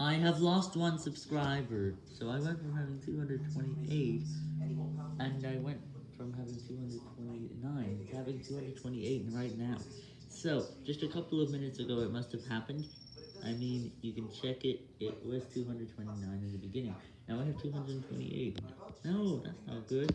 I have lost one subscriber, so I went from having 228, and I went from having 229 to having 228 right now. So, just a couple of minutes ago it must have happened. I mean, you can check it, it was 229 in the beginning. Now I have 228. No, that's not good.